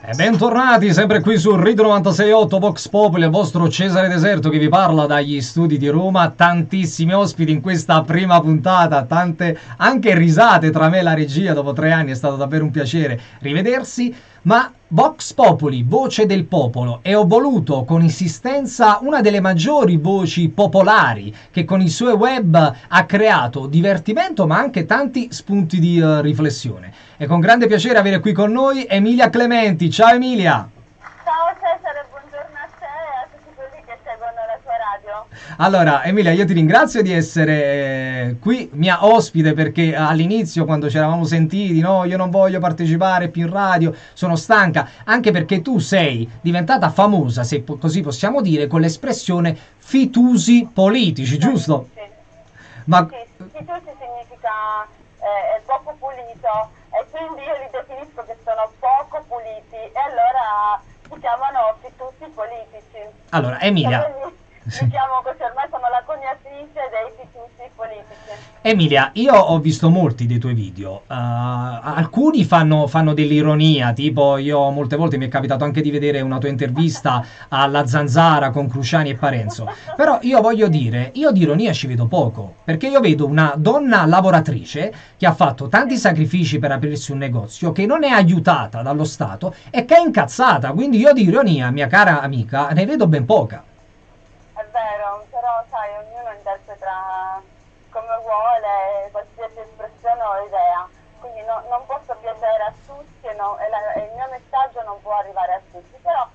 E bentornati sempre qui su Rido 968 Vox Populi, il vostro Cesare Deserto che vi parla dagli studi di Roma. Tantissimi ospiti in questa prima puntata, tante anche risate tra me e la regia dopo tre anni, è stato davvero un piacere rivedersi. Ma Vox Populi, voce del popolo, e ho voluto con insistenza una delle maggiori voci popolari che con i suoi web ha creato divertimento ma anche tanti spunti di uh, riflessione. È con grande piacere avere qui con noi Emilia Clementi. Ciao Emilia! Ciao Cesare, buongiorno a te e a tutti quelli che seguono la tua radio. Allora, Emilia, io ti ringrazio di essere eh, qui mia ospite perché all'inizio, quando ci eravamo sentiti, no, io non voglio partecipare più in radio, sono stanca, anche perché tu sei diventata famosa, se po- così possiamo dire, con l'espressione fitusi politici, giusto? Sì, Ma sì, fitusi significa eh, poco pulito e quindi io li definisco che sono poco puliti e allora si chiamano fitusi politici. allora, Emilia, quindi Mi chiamo così, ormai sono la coniatrice dei fitusi politici. Emilia, io ho visto molti dei tuoi video. Uh, alcuni fanno, fanno dell'ironia, tipo io molte volte mi è capitato anche di vedere una tua intervista alla Zanzara con Cruciani e Parenzo. Però io voglio dire, io di ironia ci vedo poco, perché io vedo una donna lavoratrice che ha fatto tanti sacrifici per aprirsi un negozio, che non è aiutata dallo Stato e che è incazzata. Quindi io di ironia, mia cara amica, ne vedo ben poca. È vero, però sai, ognuno interpreta come vuole qualsiasi espressione o idea, quindi no- non posso piacere a tutti e, no- e la- e il mio messaggio non può arrivare a tutti, però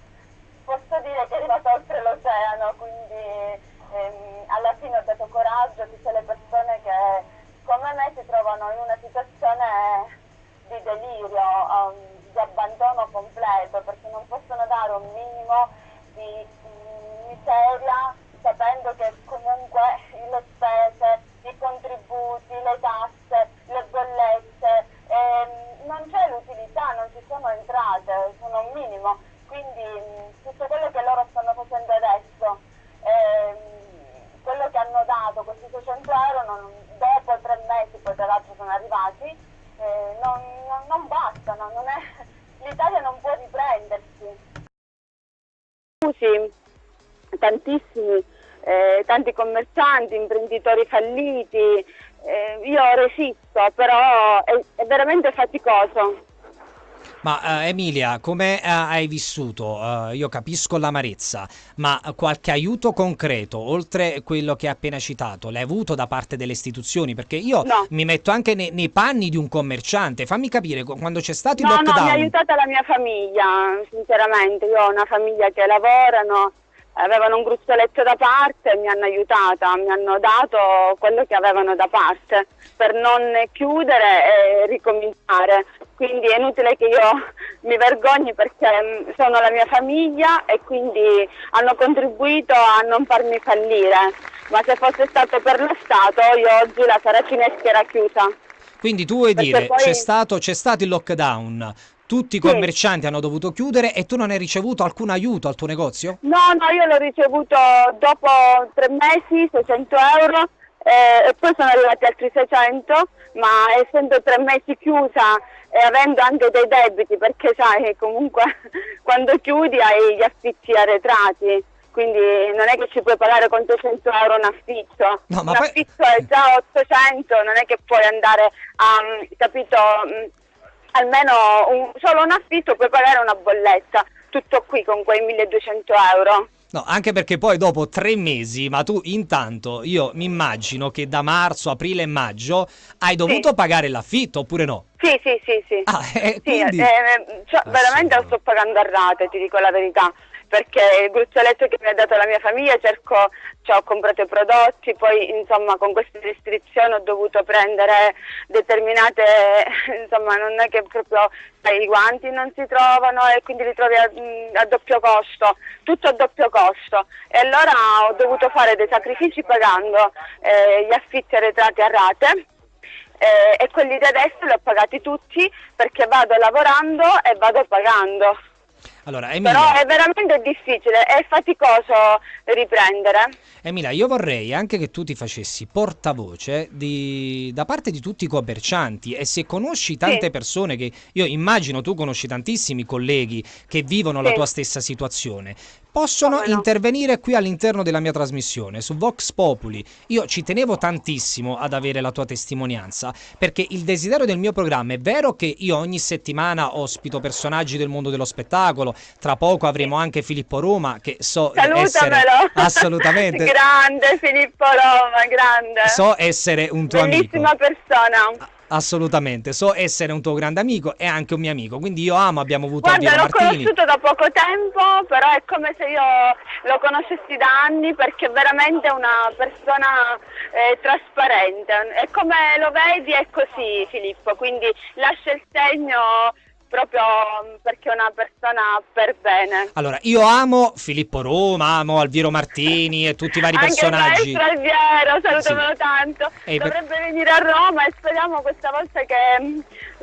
posso dire che è arrivato oltre l'oceano, quindi ehm, alla fine ho dato coraggio a tutte le persone che come me si trovano in una situazione di delirio, um, di abbandono completo, perché non possono dare un minimo di mm, miseria sapendo che comunque le spese, i contributi, le tasse, le bollette, ehm, non c'è l'utilità, non ci sono entrate, sono un minimo. Quindi tutto quello che loro stanno facendo adesso, ehm, quello che hanno dato, questi 600 euro, non- dopo tre mesi, poi tra l'altro sono arrivati, eh, non, non- non bastano, l'Italia non può riprendersi. Scusi, tantissimi, eh, tanti commercianti, imprenditori falliti, eh, io resisto, però è, è veramente faticoso. Ma eh, Emilia, come eh, hai vissuto? Eh, io capisco l'amarezza, ma qualche aiuto concreto, oltre quello che hai appena citato, l'hai avuto da parte delle istituzioni? Perché io No. mi metto anche ne- nei panni di un commerciante. Fammi capire, qu- quando c'è stato il No, no, mi ha lockdown... aiutata la mia famiglia, sinceramente, io ho una famiglia che lavorano, avevano un gruzzoletto da parte e mi hanno aiutata, mi hanno dato quello che avevano da parte per non chiudere e ricominciare. Quindi è inutile che io mi vergogni perché mm, sono la mia famiglia e quindi hanno contribuito a non farmi fallire. Ma se fosse stato per lo Stato io oggi la saracinesca era chiusa. Quindi tu vuoi Perché dire, poi- c'è stato, c'è stato il lockdown, tutti i Sì. commercianti hanno dovuto chiudere e tu non hai ricevuto alcun aiuto al tuo negozio? No, no, io l'ho ricevuto dopo tre mesi, 600 euro, eh, e poi sono arrivati altri 600, ma essendo tre mesi chiusa e avendo anche dei debiti, perché sai, comunque quando chiudi hai gli affitti arretrati, quindi non è che ci puoi pagare con 200 euro un affitto, No, ma un poi- affitto è già 800, non è che puoi andare a, mm, capito, mm, almeno un- solo un affitto puoi pagare una bolletta, tutto qui con quei 1200 euro. No, anche perché poi dopo tre mesi, ma tu intanto, io mi immagino che da marzo, aprile e maggio hai dovuto pagare l'affitto oppure no? Sì, sì, sì, sì. Ah, eh, Sì, quindi... eh, cioè, veramente lo sto pagando a rate, ti dico la verità, perché il gruzzoletto che mi ha dato la mia famiglia cerco, cioè, ho comprato i prodotti, poi insomma con queste restrizioni ho dovuto prendere determinate, insomma non è che proprio i guanti non si trovano e quindi li trovi a, a doppio costo, tutto a doppio costo e allora ho dovuto fare dei sacrifici pagando eh, gli affitti arretrati a rate eh, e quelli di adesso li ho pagati tutti perché vado lavorando e vado pagando. Allora, Emilia, Però è veramente difficile, è faticoso riprendere. Emilia, io vorrei anche che tu ti facessi portavoce di- da parte di tutti i commercianti e se conosci tante Sì. persone che io immagino tu conosci tantissimi colleghi che vivono la Sì. tua stessa situazione, possono no? intervenire qui all'interno della mia trasmissione su Vox Populi. Io ci tenevo tantissimo ad avere la tua testimonianza perché il desiderio del mio programma è vero che io ogni settimana ospito personaggi del mondo dello spettacolo, tra poco avremo anche Filippo Roma che so essere Salutamelo! assolutamente grande Filippo Roma, grande. so essere un tuo Bellissima amico. persona. Assolutamente, so essere un tuo grande amico e anche un mio amico. Quindi io amo, abbiamo avuto Guarda, Alviero l'ho Martini. conosciuto da poco tempo, però è come se io lo conoscessi da anni perché è veramente una persona eh, trasparente. E come lo vedi è così Filippo, quindi lascia il segno proprio mm, perché è una persona per bene. Allora, io amo Filippo Roma, amo Alviero Martini e tutti i vari Anche personaggi. maestro Alviero, salutamelo Sì. tanto. E per- Dovrebbe venire a Roma e speriamo questa volta che mm,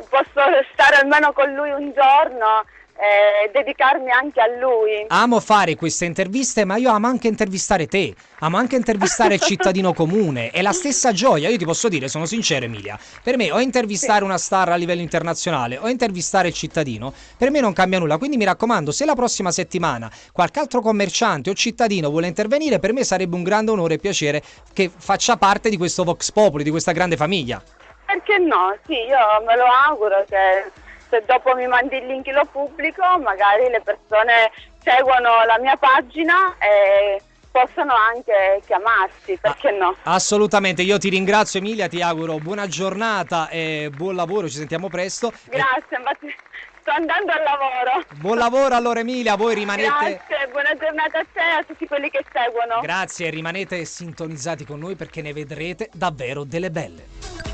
posso stare almeno con lui un giorno e dedicarmi anche a lui. Amo fare queste interviste, ma io amo anche intervistare te. Amo anche intervistare il cittadino comune. È la stessa gioia. Io ti posso dire, sono sincero, Emilia. Per me, o intervistare una star a livello internazionale o intervistare il cittadino, per me non cambia nulla. Quindi mi raccomando, se la prossima settimana qualche altro commerciante o cittadino vuole intervenire, per me sarebbe un grande onore e piacere che faccia parte di questo Vox Populi, di questa grande famiglia. Perché no? Sì, io me lo auguro che se dopo mi mandi il link lo pubblico, magari le persone seguono la mia pagina e possono anche chiamarsi, perché no? Assolutamente, io ti ringrazio Emilia, ti auguro buona giornata e buon lavoro, ci sentiamo presto. Grazie, infatti sto andando al lavoro. buon lavoro allora Emilia, voi rimanete... Grazie, buona giornata a te e a tutti quelli che seguono. Grazie, rimanete sintonizzati con noi perché ne vedrete davvero delle belle.